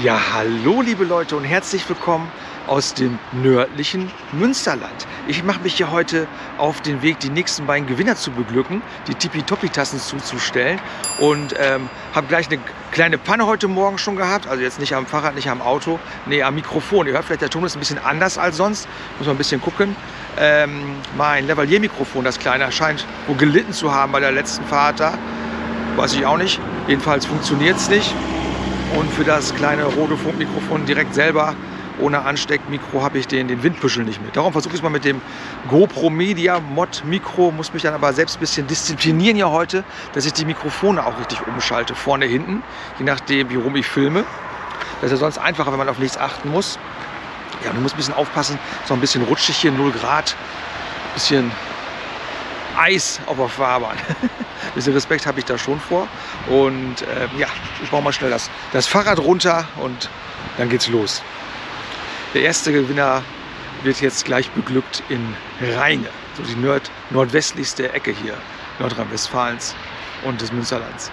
Ja, hallo liebe Leute und herzlich willkommen aus dem nördlichen Münsterland. Ich mache mich hier heute auf den Weg, die nächsten beiden Gewinner zu beglücken, die Tipi-Topi-Tassen zuzustellen und ähm, habe gleich eine kleine Panne heute Morgen schon gehabt, also jetzt nicht am Fahrrad, nicht am Auto, nee, am Mikrofon. Ihr hört vielleicht, der Ton ist ein bisschen anders als sonst, muss man ein bisschen gucken. Ähm, mein Lavalier-Mikrofon, das kleine, scheint wohl gelitten zu haben bei der letzten Fahrt da. Weiß ich auch nicht. Jedenfalls funktioniert es nicht. Und für das kleine rote Funkmikrofon direkt selber ohne Ansteckmikro habe ich den, den Windbüschel nicht mit. Darum versuche ich es mal mit dem GoPro Media Mod Mikro, muss mich dann aber selbst ein bisschen disziplinieren ja heute, dass ich die Mikrofone auch richtig umschalte, vorne, hinten, je nachdem, wie rum ich filme. Das ist ja sonst einfacher, wenn man auf nichts achten muss. Ja, du musst ein bisschen aufpassen, so ein bisschen rutschig hier, 0 Grad, ein bisschen Eis auf der Fahrbahn. ein bisschen Respekt habe ich da schon vor. Und äh, ja, ich baue mal schnell das, das Fahrrad runter und dann geht's los. Der erste Gewinner wird jetzt gleich beglückt in Rheine, so die nord nordwestlichste Ecke hier Nordrhein-Westfalens und des Münsterlands.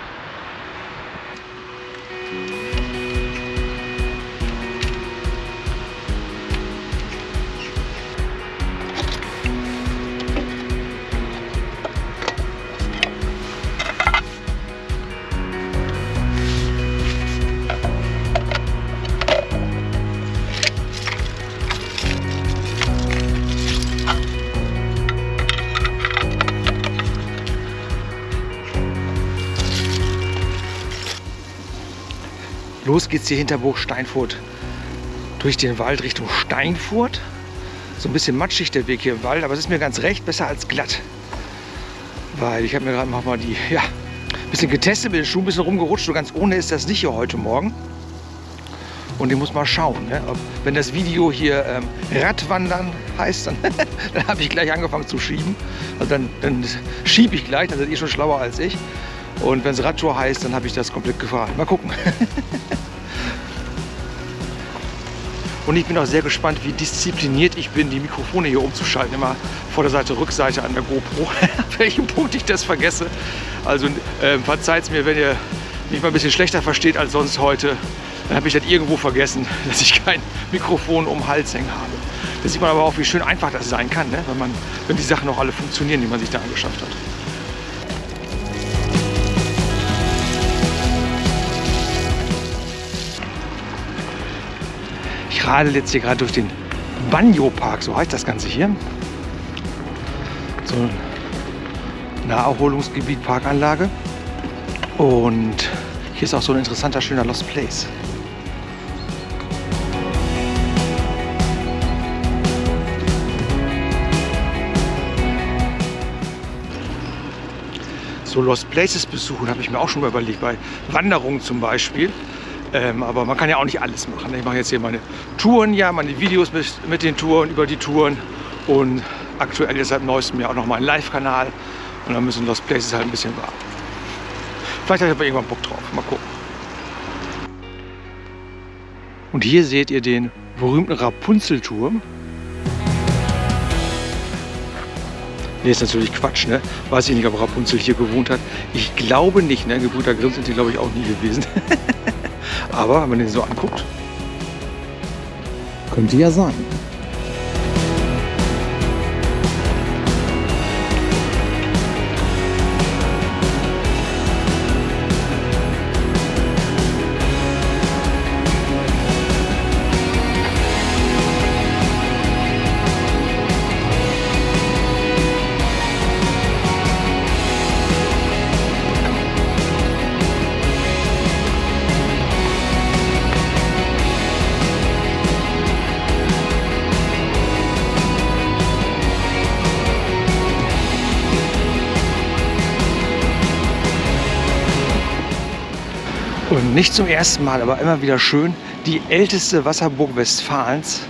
Los geht's hier hinter Burg Steinfurt durch den Wald Richtung Steinfurt. So ein bisschen matschig der Weg hier im Wald, aber es ist mir ganz recht, besser als glatt. Weil ich habe mir gerade mal die, ja, ein bisschen getestet, mit den Schuhen ein bisschen rumgerutscht. So ganz ohne ist das nicht hier heute Morgen. Und ich muss mal schauen, ne? Ob, wenn das Video hier ähm, Radwandern heißt, dann, dann habe ich gleich angefangen zu schieben. Also dann, dann schiebe ich gleich, dann seid ihr schon schlauer als ich. Und wenn es Radtour heißt, dann habe ich das komplett gefahren. Mal gucken. Und ich bin auch sehr gespannt, wie diszipliniert ich bin, die Mikrofone hier umzuschalten. Immer Vorderseite, Rückseite an der GoPro. An welchem Punkt ich das vergesse. Also äh, verzeiht mir, wenn ihr mich mal ein bisschen schlechter versteht als sonst heute. Dann habe ich das irgendwo vergessen, dass ich kein Mikrofon um den Hals hängen habe. Da sieht man aber auch, wie schön einfach das sein kann, ne? wenn, man, wenn die Sachen auch alle funktionieren, die man sich da angeschafft hat. Ich radel jetzt hier gerade durch den Banjo-Park, so heißt das Ganze hier. So ein Naherholungsgebiet, Parkanlage. Und hier ist auch so ein interessanter, schöner Lost Place. So Lost Places besuchen habe ich mir auch schon mal überlegt, bei Wanderungen zum Beispiel. Ähm, aber man kann ja auch nicht alles machen. Ich mache jetzt hier meine Touren, ja, meine Videos mit, mit den Touren, über die Touren. Und aktuell ist seit neuestem Jahr auch noch mein Live-Kanal. Und dann müssen Lost Places halt ein bisschen warten. Vielleicht habe ich aber irgendwann Bock drauf. Mal gucken. Und hier seht ihr den berühmten Rapunzelturm. Nee, ist natürlich Quatsch, ne? Weiß ich nicht, ob Rapunzel hier gewohnt hat. Ich glaube nicht, ne? Gebrüder Grimm sind die, glaube ich, auch nie gewesen. Aber wenn man den so anguckt. Könnte ja sein. Nicht zum ersten Mal, aber immer wieder schön, die älteste Wasserburg Westfalens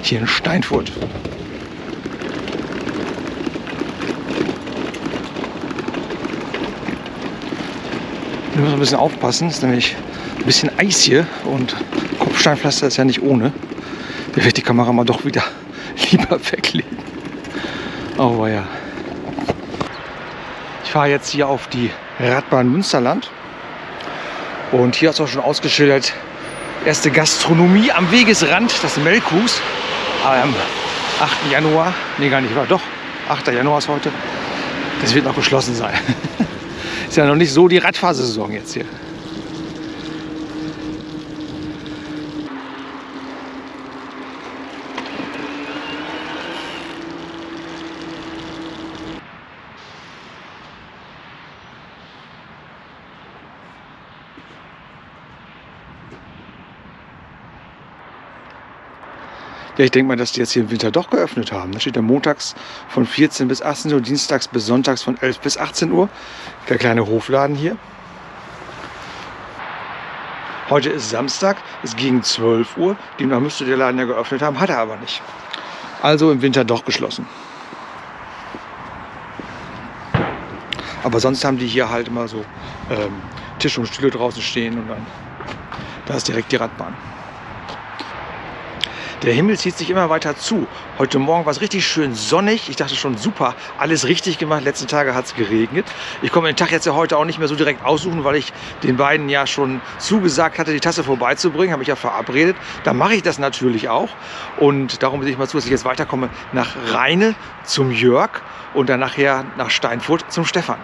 hier in Steinfurt. Wir müssen ein bisschen aufpassen, es ist nämlich ein bisschen Eis hier und Kopfsteinpflaster ist ja nicht ohne. Da ich die Kamera mal doch wieder lieber weglegen. Oh ja. Ich fahre jetzt hier auf die Radbahn Münsterland. Und hier ist auch schon ausgeschildert, Erste Gastronomie am Wegesrand, das Melkhus. Am 8. Januar, nee gar nicht, war doch, 8. Januar ist heute. Das wird noch geschlossen sein. ist ja noch nicht so die Radfahrsaison jetzt hier. Ja, ich denke mal, dass die jetzt hier im Winter doch geöffnet haben. Da steht ja montags von 14 bis 18 Uhr, dienstags bis sonntags von 11 bis 18 Uhr. Der kleine Hofladen hier. Heute ist Samstag, ist gegen 12 Uhr. Demnach müsste der Laden ja geöffnet haben, hat er aber nicht. Also im Winter doch geschlossen. Aber sonst haben die hier halt immer so ähm, Tisch und Stühle draußen stehen und dann da ist direkt die Radbahn. Der Himmel zieht sich immer weiter zu. Heute Morgen war es richtig schön sonnig. Ich dachte schon, super, alles richtig gemacht. Letzten Tage hat es geregnet. Ich komme den Tag jetzt ja heute auch nicht mehr so direkt aussuchen, weil ich den beiden ja schon zugesagt hatte, die Tasse vorbeizubringen. Habe ich ja verabredet. Da mache ich das natürlich auch. Und darum sehe ich mal zu, dass ich jetzt weiterkomme nach Rheine zum Jörg und dann nachher nach Steinfurt zum Stefan.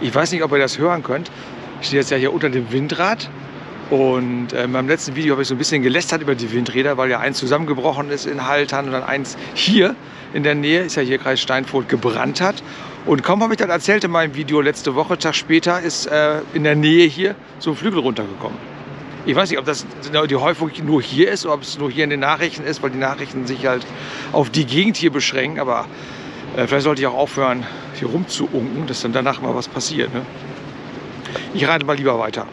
Ich weiß nicht, ob ihr das hören könnt. Ich stehe jetzt ja hier unter dem Windrad und äh, beim letzten Video habe ich so ein bisschen gelästert über die Windräder, weil ja eins zusammengebrochen ist in Haltern und dann eins hier in der Nähe, ist ja hier Kreis Steinfurt, gebrannt hat. Und kaum habe ich das erzählt in meinem Video letzte Woche, Tag später ist äh, in der Nähe hier so ein Flügel runtergekommen. Ich weiß nicht, ob das die Häufung nur hier ist oder ob es nur hier in den Nachrichten ist, weil die Nachrichten sich halt auf die Gegend hier beschränken. Aber äh, vielleicht sollte ich auch aufhören, hier rumzuunken, dass dann danach mal was passiert. Ne? Ich reite mal lieber weiter.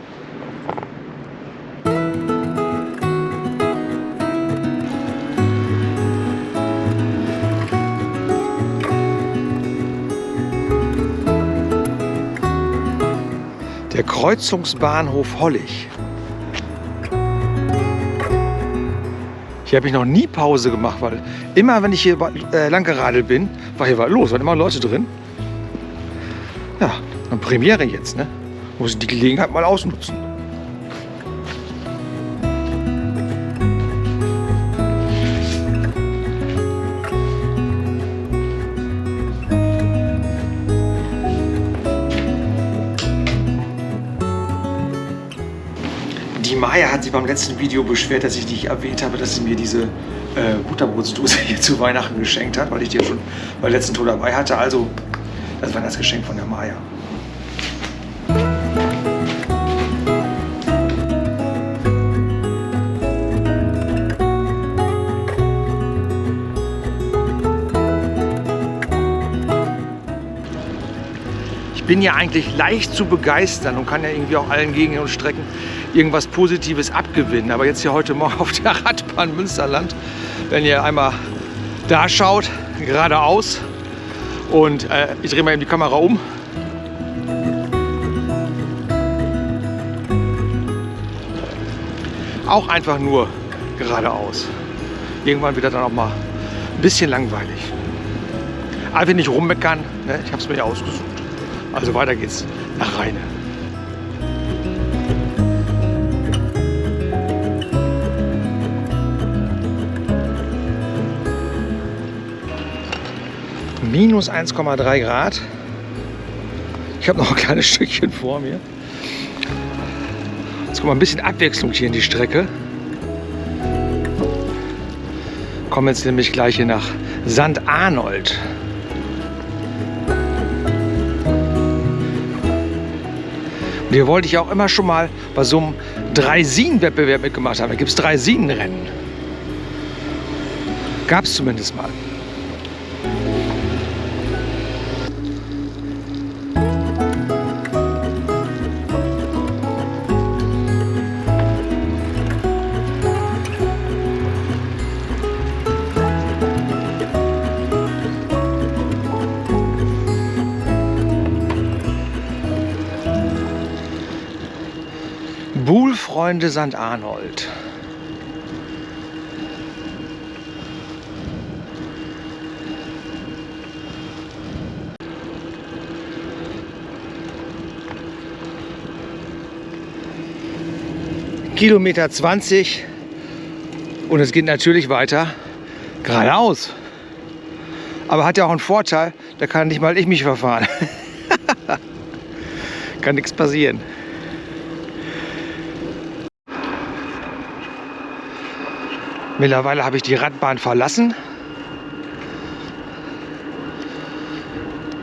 Kreuzungsbahnhof Hollig. Hier habe ich noch nie Pause gemacht, weil immer, wenn ich hier äh, lang geradelt bin, war hier was los, waren immer Leute drin. Ja, eine Premiere jetzt, ne? Muss ich die Gelegenheit mal ausnutzen. Maya hat sich beim letzten Video beschwert, dass ich nicht erwähnt habe, dass sie mir diese äh, Butterbrotsdose hier zu Weihnachten geschenkt hat, weil ich die ja schon beim letzten Tour dabei hatte. Also, das war das Geschenk von der Maya. Bin ja eigentlich leicht zu begeistern und kann ja irgendwie auch allen Gegenden und Strecken irgendwas Positives abgewinnen. Aber jetzt hier heute Morgen auf der Radbahn Münsterland, wenn ihr einmal da schaut, geradeaus und äh, ich drehe mal eben die Kamera um. Auch einfach nur geradeaus. Irgendwann wird das dann auch mal ein bisschen langweilig. Einfach nicht rummeckern, ne? ich habe es mir ja ausgesucht. Also weiter geht's nach Rheine. minus 1,3 Grad. Ich habe noch ein kleines Stückchen vor mir. Jetzt kommt mal ein bisschen Abwechslung hier in die Strecke. Kommen jetzt nämlich gleich hier nach St. Arnold. Hier wollte ich auch immer schon mal bei so einem Dreisinen-Wettbewerb mitgemacht haben. Da gibt es Dreisinenrennen. Gab es zumindest mal. Buhlfreunde St. Arnold. Kilometer 20 und es geht natürlich weiter geradeaus. Aber hat ja auch einen Vorteil, da kann nicht mal ich mich verfahren. kann nichts passieren. Mittlerweile habe ich die Radbahn verlassen.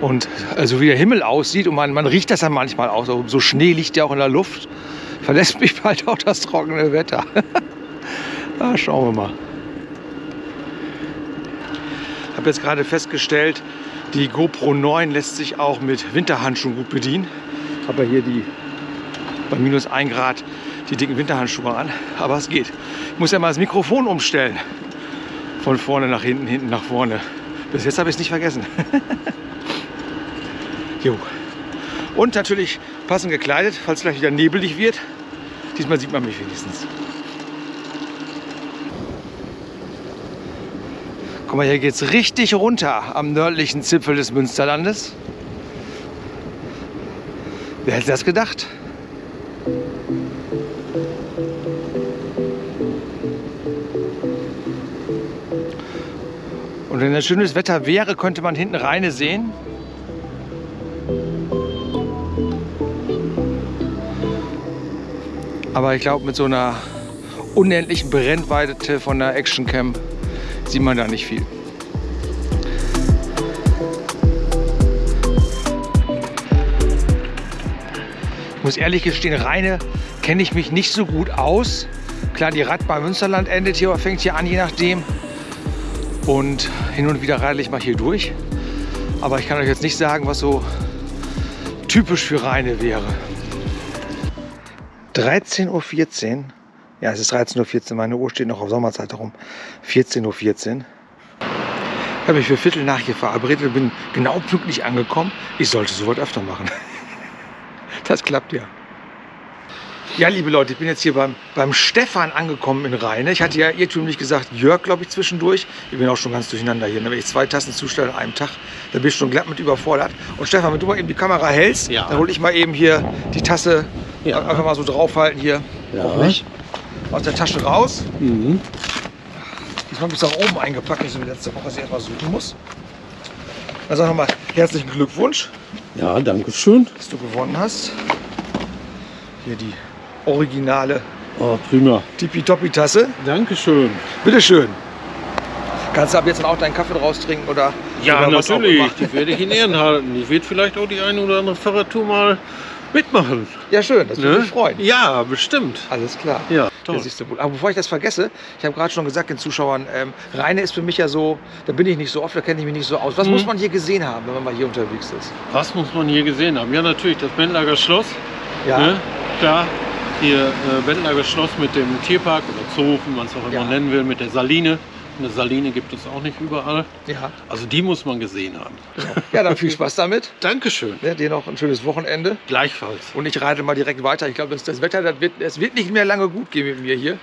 Und also wie der Himmel aussieht und man, man riecht das dann manchmal auch. So, so Schnee liegt ja auch in der Luft. Verlässt mich bald auch das trockene Wetter. ah, schauen wir mal. Ich habe jetzt gerade festgestellt, die GoPro 9 lässt sich auch mit Winterhandschuhen gut bedienen. Ja hier die bei minus 1 Grad die dicken Winterhandschuhe an, aber es geht. Ich muss ja mal das Mikrofon umstellen. Von vorne nach hinten, hinten nach vorne. Bis jetzt habe ich es nicht vergessen. jo. Und natürlich passend gekleidet, falls gleich wieder nebelig wird. Diesmal sieht man mich wenigstens. Guck mal, hier geht es richtig runter am nördlichen Zipfel des Münsterlandes. Wer hätte das gedacht? Wenn es schönes Wetter wäre, könnte man hinten Rheine sehen. Aber ich glaube, mit so einer unendlichen Brennweite von der Actioncam sieht man da nicht viel. Ich muss ehrlich gestehen, Rheine kenne ich mich nicht so gut aus. Klar, die Radbahn Münsterland endet hier, oder fängt hier an, je nachdem. Und hin und wieder radel ich mal hier durch. Aber ich kann euch jetzt nicht sagen, was so typisch für Rheine wäre. 13.14 Uhr. Ja, es ist 13.14 Uhr. Meine Uhr steht noch auf Sommerzeit herum. 14.14 Uhr. Ich habe mich für Viertel nach hier verabredet und bin genau pünktlich angekommen. Ich sollte sowas öfter machen. Das klappt ja. Ja, liebe Leute, ich bin jetzt hier beim, beim Stefan angekommen in Rheine. Ich hatte ja irrtümlich gesagt Jörg, glaube ich, zwischendurch. Ich bin auch schon ganz durcheinander hier. Wenn ich zwei Tassen zustelle an einem Tag, dann bin ich schon glatt mit überfordert. Und Stefan, wenn du mal eben die Kamera hältst, ja. dann hole ich mal eben hier die Tasse ja. einfach mal so draufhalten hier. Ja. Auch nicht. Aus der Tasche raus. Mhm. Diesmal bis nach oben eingepackt, nicht so wie letzte Woche, dass ich erstmal suchen muss. Dann sag nochmal herzlichen Glückwunsch. Ja, danke schön. Dass du gewonnen hast. Hier die originale oh, prima. Tippitoppi-Tasse. Dankeschön. Bitteschön. Kannst du ab jetzt auch deinen Kaffee draus trinken oder? Ja, oder natürlich. Die werde ich in Ehren halten. Ich werde vielleicht auch die eine oder andere Fahrradtour mal mitmachen. Ja, schön. Das würde ne? mich freuen. Ja, bestimmt. Alles klar. Ja, toll. Das du Aber bevor ich das vergesse, ich habe gerade schon gesagt den Zuschauern, ähm, Rheine ist für mich ja so, da bin ich nicht so oft, da kenne ich mich nicht so aus. Was mhm. muss man hier gesehen haben, wenn man mal hier unterwegs ist? Was muss man hier gesehen haben? Ja, natürlich das Bendlager Schloss. Ja. Ne? Klar, hier äh, Bendlager Schloss mit dem Tierpark oder Zoo, wie man es auch immer ja. nennen will, mit der Saline. Eine Saline gibt es auch nicht überall. Ja. Also die muss man gesehen haben. Ja, dann viel Spaß damit. Dankeschön. Ja, dir noch ein schönes Wochenende. Gleichfalls. Und ich reite mal direkt weiter. Ich glaube, das, das, Wetter, das wird, es wird nicht mehr lange gut gehen mit mir hier.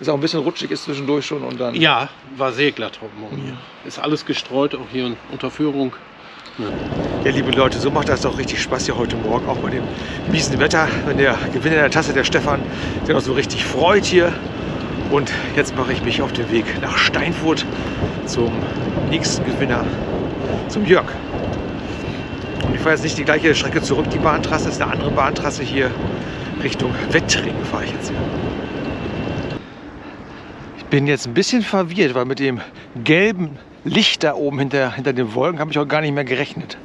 Es auch ein bisschen rutschig ist zwischendurch schon. Und dann ja, war sehr glatt heute Morgen hier. Ist alles gestreut, auch hier unter Führung. Ja, liebe Leute, so macht das doch richtig Spaß hier heute Morgen, auch bei dem miesen Wetter, wenn der Gewinner der Tasse, der Stefan, sich auch so richtig freut hier. Und jetzt mache ich mich auf den Weg nach Steinfurt zum nächsten Gewinner, zum Jörg. Und ich fahre jetzt nicht die gleiche Strecke zurück, die Bahntrasse ist eine andere Bahntrasse hier Richtung Wettring fahre ich jetzt hier. Ich bin jetzt ein bisschen verwirrt, weil mit dem gelben Licht da oben hinter, hinter den Wolken habe ich auch gar nicht mehr gerechnet.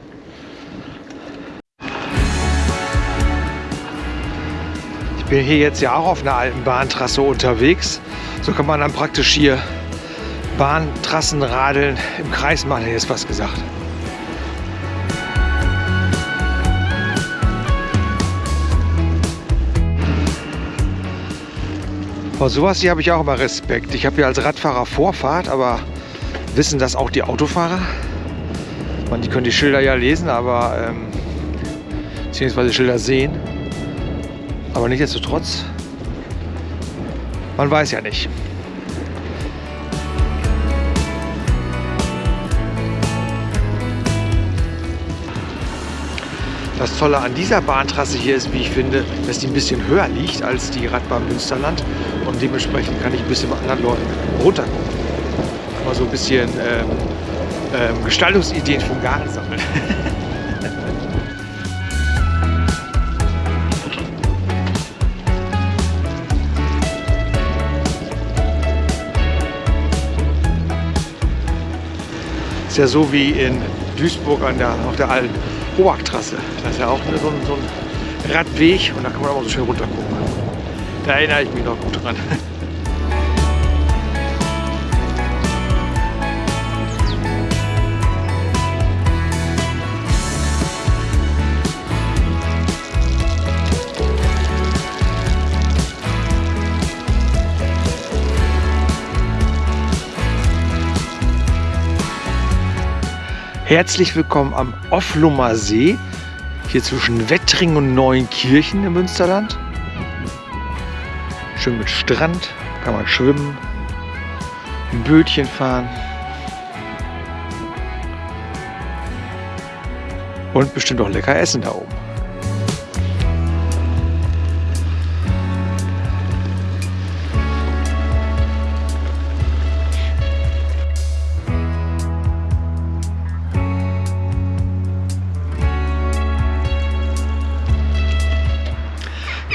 Ich bin hier jetzt ja auch auf einer alten Bahntrasse unterwegs. So kann man dann praktisch hier Bahntrassenradeln im Kreis machen, hätte ich jetzt was gesagt. Vor sowas hier habe ich auch immer Respekt. Ich habe ja als Radfahrer Vorfahrt, aber wissen das auch die Autofahrer? Man, die können die Schilder ja lesen, aber ähm, beziehungsweise Schilder sehen. Aber nichtsdestotrotz, man weiß ja nicht. Das Tolle an dieser Bahntrasse hier ist, wie ich finde, dass die ein bisschen höher liegt als die Radbahn Münsterland und dementsprechend kann ich ein bisschen mit anderen Leuten runtergucken. Mal so ein bisschen ähm, ähm, Gestaltungsideen den Garten sammeln. ist ja so wie in Duisburg an der, auf der alten Hoachtrasse. Da ist ja auch so ein, so ein Radweg und da kann man auch so schön runter gucken. Da erinnere ich mich noch gut dran. Herzlich willkommen am Offlumer See, hier zwischen Wettring und Neuenkirchen im Münsterland. Schön mit Strand, kann man schwimmen, ein Bötchen fahren. Und bestimmt auch lecker essen da oben.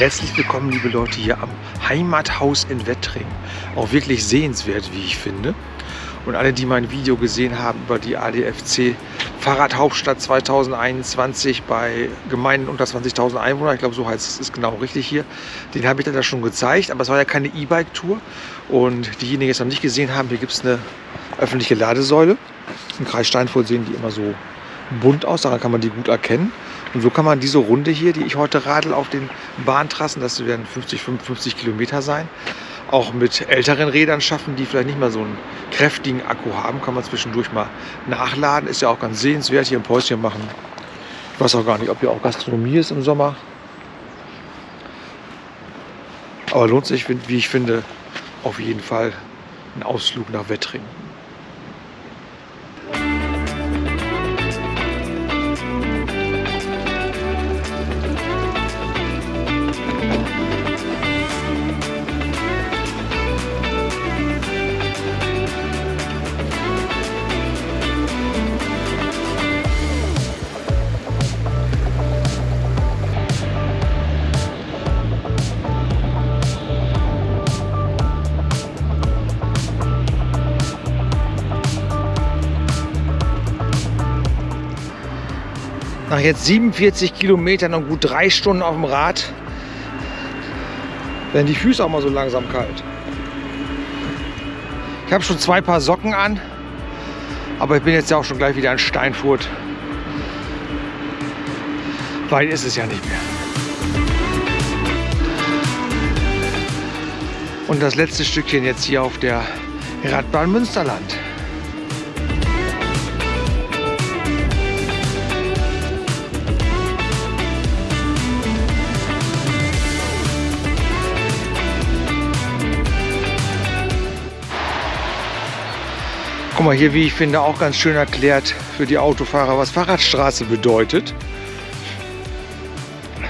Herzlich willkommen, liebe Leute, hier am Heimathaus in Wettring. Auch wirklich sehenswert, wie ich finde. Und alle, die mein Video gesehen haben über die ADFC Fahrradhauptstadt 2021 bei Gemeinden unter 20.000 Einwohner, ich glaube, so heißt es, ist genau richtig hier, den habe ich dann da schon gezeigt. Aber es war ja keine E-Bike-Tour. Und diejenigen, die es noch nicht gesehen haben, hier gibt es eine öffentliche Ladesäule. Im Kreis Steinfurt sehen die immer so bunt aus, daran kann man die gut erkennen. Und so kann man diese Runde hier, die ich heute radel auf den Bahntrassen, das werden 50, 55 Kilometer sein, auch mit älteren Rädern schaffen, die vielleicht nicht mehr so einen kräftigen Akku haben, kann man zwischendurch mal nachladen. Ist ja auch ganz sehenswert, hier ein Päuschen machen. Ich weiß auch gar nicht, ob hier auch Gastronomie ist im Sommer. Aber lohnt sich, wie ich finde, auf jeden Fall ein Ausflug nach Wettring. Jetzt 47 Kilometern und gut drei Stunden auf dem Rad werden die Füße auch mal so langsam kalt. Ich habe schon zwei Paar Socken an, aber ich bin jetzt ja auch schon gleich wieder in Steinfurt. Weit ist es ja nicht mehr. Und das letzte Stückchen jetzt hier auf der Radbahn Münsterland. Guck mal hier, wie ich finde, auch ganz schön erklärt für die Autofahrer, was Fahrradstraße bedeutet.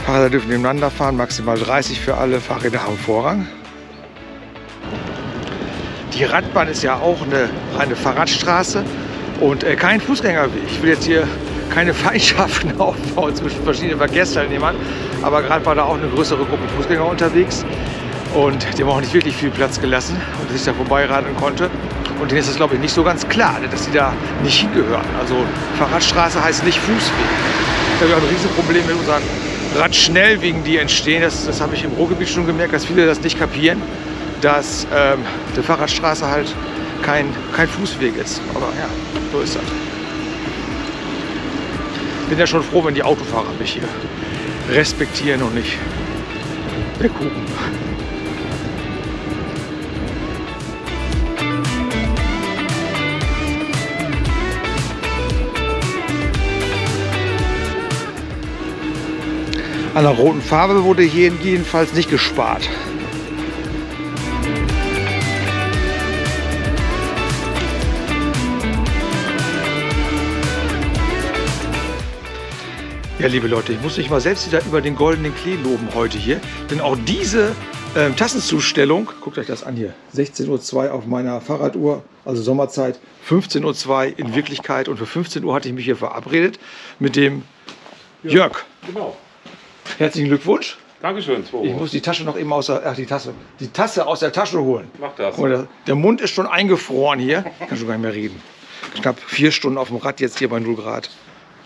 Fahrräder dürfen nebeneinander fahren, maximal 30 für alle, Fahrräder haben Vorrang. Die Radbahn ist ja auch eine reine Fahrradstraße und äh, kein Fußgängerweg. Ich will jetzt hier keine Feindschaften aufbauen zwischen verschiedenen Verkehrsteilnehmern, aber gerade war da auch eine größere Gruppe Fußgänger unterwegs und die haben auch nicht wirklich viel Platz gelassen und sich da vorbeiradeln konnte. Und denen ist es, glaube ich, nicht so ganz klar, ne, dass sie da nicht hingehören. Also Fahrradstraße heißt nicht Fußweg. Da habe ich auch ein Riesenproblem mit unseren Radschnellwegen, die entstehen. Das, das habe ich im Ruhrgebiet schon gemerkt, dass viele das nicht kapieren, dass ähm, die Fahrradstraße halt kein, kein Fußweg ist. Aber ja, so ist das. Bin ja schon froh, wenn die Autofahrer mich hier respektieren und nicht der Kuchen. An der roten Farbe wurde hier jedenfalls nicht gespart. Ja, liebe Leute, ich muss mich mal selbst wieder über den goldenen Klee loben heute hier. Denn auch diese ähm, Tassenzustellung, guckt euch das an hier, 16.02 Uhr auf meiner Fahrraduhr, also Sommerzeit, 15.02 Uhr in Wirklichkeit. Und für 15 Uhr hatte ich mich hier verabredet mit dem ja, Jörg. Genau. Herzlichen Glückwunsch. Dankeschön, Zwo. Ich muss die Tasche noch eben aus der, ach, die Tasse, die Tasse aus der Tasche holen. Mach das. Der, der, Mund ist schon eingefroren hier. Kann schon gar nicht mehr reden. Knapp vier Stunden auf dem Rad jetzt hier bei 0 Grad.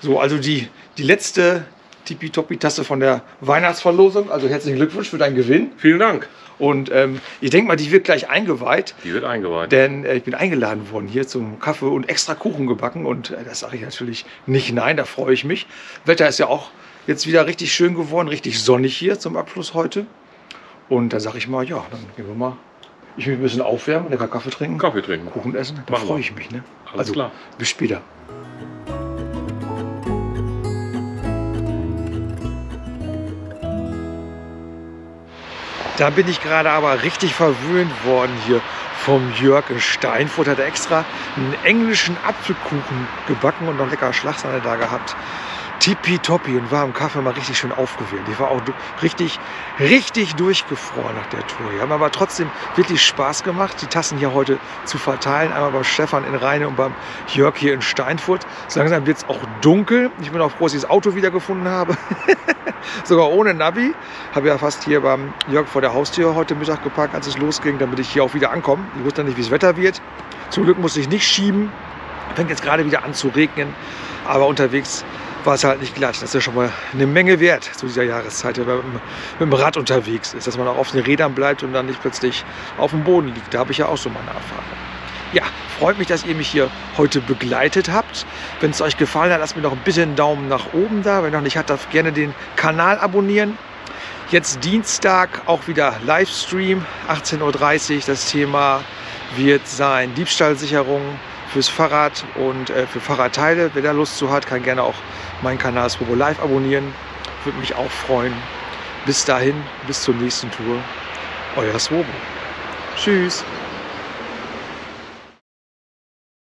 So, also die, die letzte Tippitoppi-Tasse von der Weihnachtsverlosung. Also herzlichen Glückwunsch für deinen Gewinn. Vielen Dank. Und ähm, ich denke mal, die wird gleich eingeweiht. Die wird eingeweiht. Denn äh, ich bin eingeladen worden hier zum Kaffee und extra Kuchen gebacken. Und äh, das sage ich natürlich nicht nein, da freue ich mich. Wetter ist ja auch jetzt wieder richtig schön geworden, richtig sonnig hier zum Abschluss heute. Und da sage ich mal, ja, dann gehen wir mal. Ich will ein bisschen aufwärmen, lecker Kaffee trinken. Kaffee trinken. Kuchen essen. Da freue ich mich. Ne? Alles also, klar. Bis später. Da bin ich gerade aber richtig verwöhnt worden hier vom Jörg in Steinfurt. Hat er extra einen englischen Apfelkuchen gebacken und noch lecker Schlagsahne da gehabt tippitoppi und war im Kaffee mal richtig schön aufgewühlt. Ich war auch richtig, richtig durchgefroren nach der Tour. Die haben aber trotzdem wirklich Spaß gemacht, die Tassen hier heute zu verteilen. Einmal bei Stefan in Rheine und beim Jörg hier in Steinfurt. So langsam wird es auch dunkel. Ich bin auch froh, dass ich das Auto wiedergefunden habe. Sogar ohne Navi. Habe ja fast hier beim Jörg vor der Haustür heute Mittag geparkt, als es losging, damit ich hier auch wieder ankomme. Ich wusste nicht, wie das Wetter wird. Zum Glück musste ich nicht schieben. Fängt jetzt gerade wieder an zu regnen. Aber unterwegs war es halt nicht glatt. Das ist ja schon mal eine Menge wert zu dieser Jahreszeit, wenn man mit dem Rad unterwegs ist. Dass man auch auf den Rädern bleibt und dann nicht plötzlich auf dem Boden liegt. Da habe ich ja auch so meine Erfahrung. Ja, freut mich, dass ihr mich hier heute begleitet habt. Wenn es euch gefallen hat, lasst mir noch ein bisschen Daumen nach oben da. Wenn noch nicht hat, darf gerne den Kanal abonnieren. Jetzt Dienstag auch wieder Livestream, 18.30 Uhr. Das Thema wird sein Diebstahlsicherung fürs Fahrrad und äh, für Fahrradteile. Wer da Lust zu hat, kann gerne auch meinen Kanal Swobo Live abonnieren. Würde mich auch freuen. Bis dahin, bis zur nächsten Tour. Euer Swobo. Tschüss.